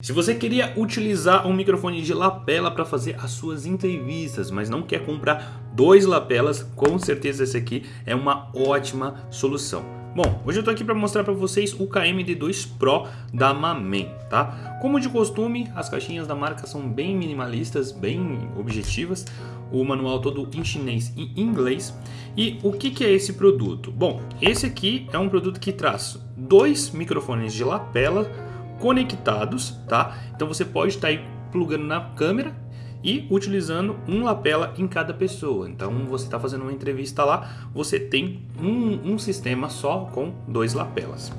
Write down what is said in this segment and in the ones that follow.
Se você queria utilizar um microfone de lapela para fazer as suas entrevistas, mas não quer comprar dois lapelas, com certeza esse aqui é uma ótima solução. Bom, hoje eu estou aqui para mostrar para vocês o KMD2 Pro da Mamen, tá? Como de costume, as caixinhas da marca são bem minimalistas, bem objetivas, o manual todo em chinês e inglês. E o que, que é esse produto? Bom, esse aqui é um produto que traz dois microfones de lapela conectados, tá? Então você pode estar aí plugando na câmera e utilizando um lapela em cada pessoa. Então você está fazendo uma entrevista lá, você tem um, um, sistema só com dois lapelas.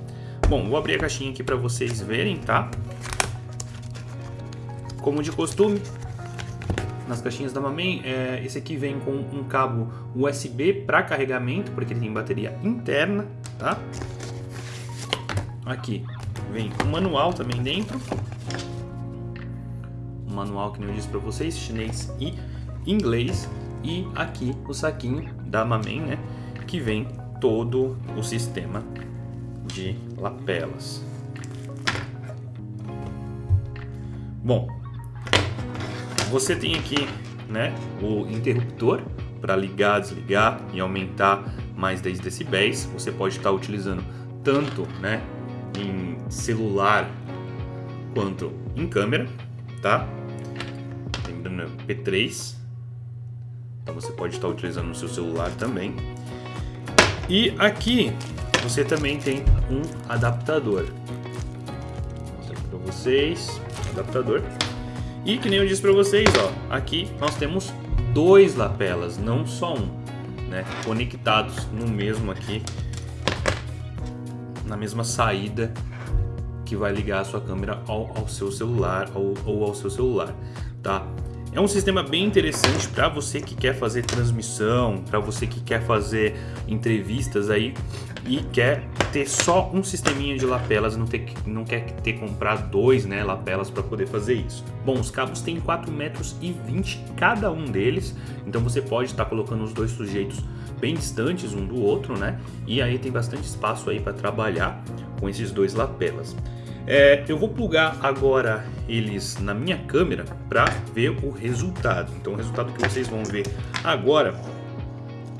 Bom, vou abrir a caixinha aqui para vocês verem, tá? Como de costume, nas caixinhas da Mamen, é, esse aqui vem com um cabo USB para carregamento, porque ele tem bateria interna, tá? Aqui Vem um manual também dentro. Um manual que eu disse para vocês, chinês e inglês. E aqui o saquinho da Mamen, né? Que vem todo o sistema de lapelas. Bom, você tem aqui né, o interruptor para ligar, desligar e aumentar mais 10 decibéis. Você pode estar utilizando tanto né, em celular quanto em câmera, tá? Lembrando, é P3. Então você pode estar utilizando no seu celular também. E aqui você também tem um adaptador. Vou mostrar para vocês, adaptador. E que nem eu disse para vocês, ó, aqui nós temos dois lapelas, não só um, né? Conectados no mesmo aqui na mesma saída que vai ligar a sua câmera ao, ao seu celular ou, ou ao seu celular, tá? É um sistema bem interessante para você que quer fazer transmissão, para você que quer fazer entrevistas aí e quer ter só um sisteminha de lapelas, não, ter, não quer ter que comprar dois né, lapelas para poder fazer isso. Bom, os cabos têm 4 metros e 20 cada um deles, então você pode estar tá colocando os dois sujeitos bem distantes um do outro, né? E aí tem bastante espaço aí para trabalhar com esses dois lapelas. É, eu vou plugar agora eles na minha câmera para ver o resultado. Então o resultado que vocês vão ver agora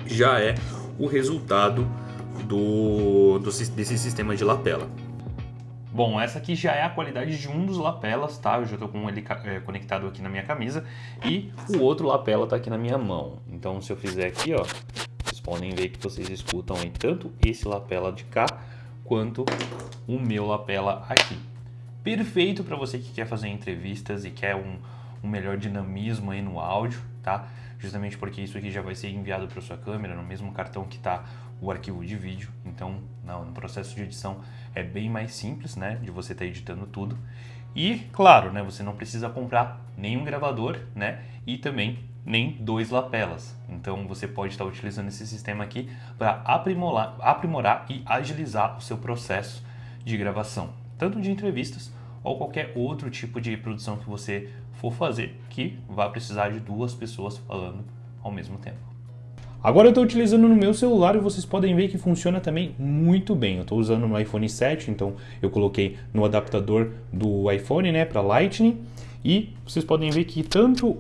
já é o resultado do, do, desse sistema de lapela. Bom, essa aqui já é a qualidade de um dos lapelas, tá? Eu já estou com ele é, conectado aqui na minha camisa e o outro lapela está aqui na minha mão. Então se eu fizer aqui, ó, podem ver que vocês escutam aí tanto esse lapela de cá quanto o meu lapela aqui. Perfeito para você que quer fazer entrevistas e quer um, um melhor dinamismo aí no áudio, tá? Justamente porque isso aqui já vai ser enviado para sua câmera no mesmo cartão que está o arquivo de vídeo. Então, não, no processo de edição é bem mais simples, né? De você estar tá editando tudo. E, claro, né? Você não precisa comprar nenhum gravador, né? E também nem dois lapelas. Então você pode estar utilizando esse sistema aqui para aprimorar, aprimorar e agilizar o seu processo de gravação, tanto de entrevistas ou qualquer outro tipo de produção que você for fazer que vai precisar de duas pessoas falando ao mesmo tempo. Agora eu estou utilizando no meu celular e vocês podem ver que funciona também muito bem. Eu estou usando no iPhone 7, então eu coloquei no adaptador do iPhone né, para Lightning e vocês podem ver que tanto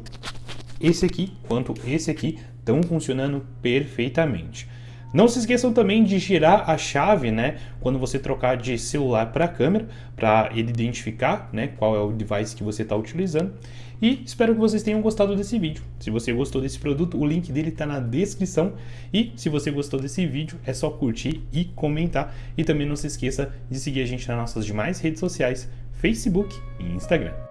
esse aqui quanto esse aqui estão funcionando perfeitamente. Não se esqueçam também de girar a chave, né, quando você trocar de celular para câmera, para ele identificar, né, qual é o device que você está utilizando. E espero que vocês tenham gostado desse vídeo. Se você gostou desse produto, o link dele está na descrição. E se você gostou desse vídeo, é só curtir e comentar. E também não se esqueça de seguir a gente nas nossas demais redes sociais, Facebook e Instagram.